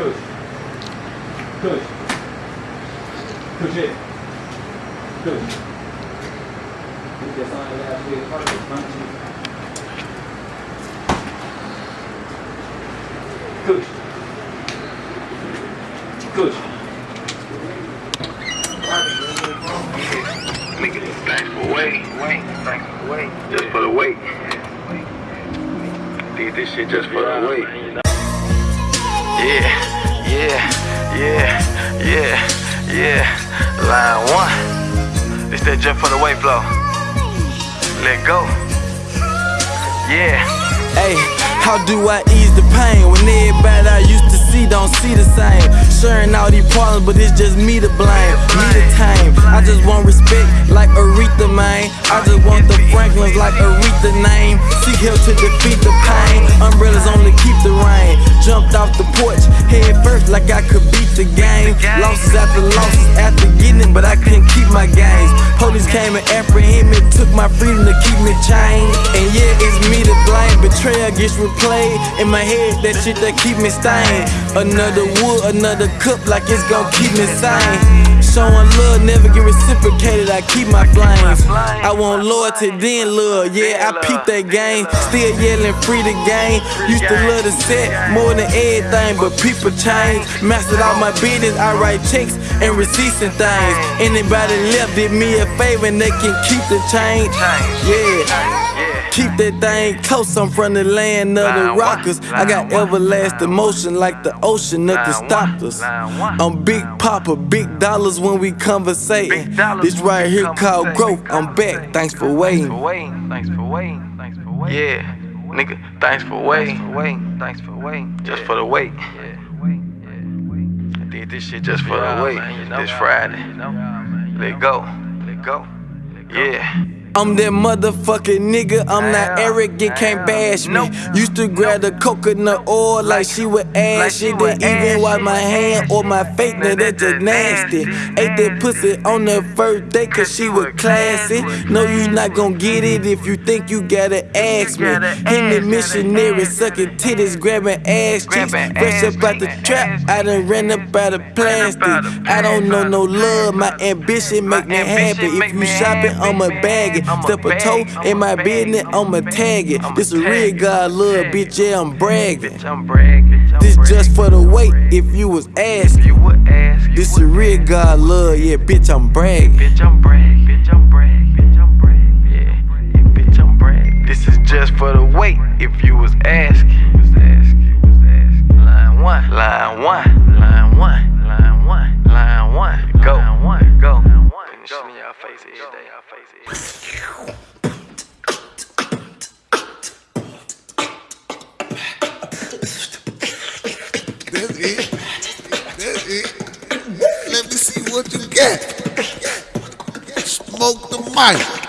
Kush. Kush. Kush it. Kush. That's all I got to thanks for waiting. Wait. Just for the wait. Did this shit just for the wait. Yeah, yeah, yeah, yeah, yeah. Line one. It's that just for the wait flow. Let go. Yeah. Hey, how do I ease the pain when everybody I used to see don't see the same? Sharing all these problems, but it's just me to blame, me to tame. I just want respect like Aretha, man. I just want the Franklins like Aretha name. Seek help to defeat the pain. Umbrellas only keep the rain. Jumped I could beat the game. Losses after losses after getting it, but I couldn't keep my gains. Police came and apprehended me, took my freedom to keep me chained. And yeah, it's me to blame. Betrayal gets replayed in my head, that shit that keep me stained. Another wood, another cup, like it's gon' keep me sane. Showing love, never get reciprocated, I keep my flames. I want loyalty, then love, yeah, I peep that game. Still yelling free the game. Used to love the set more than everything, but people change. Mastered all my business, I write checks and receipts and things. Anybody left did me a favor and they can keep the change. Yeah. Keep that thing close, I'm from the land of the rockers. I got everlasting motion like the ocean, nothing stopped us. I'm Big Papa, big dollars when we conversating. This right here called growth. I'm back, thanks for waiting. Thanks for waiting. Thanks for waiting. Yeah, nigga, thanks for waiting. Waiting. Thanks for waiting. Just for the wait. I did this shit just for the wait. This Friday. Let go. Let go. Yeah. I'm that motherfucking nigga, I'm not arrogant, can't bash me. Used to grab the coconut oil like she would ash it. Didn't even wipe my hand or my face, now that's just nasty. Ate that pussy on the first day cause she was classy. No, you not gon' get it if you think you gotta ask me. In the missionary, sucking titties, grabbing ass cheeks. Fresh up out the trap, I done ran up out of plastic. I don't know no love, my ambition make me happy. If you shopping, I'ma bag it. Step a toe in my business, I'ma tag it. This a real God love, bitch, yeah, I'm bragging. This just for the wait, if you was asking. This a real God love, yeah, bitch, I'm bragging. This is just for the wait, if you was asking. Line one, line one, Face every day, face day. That's it. That's it. Let me see what you got. Smoke the mic.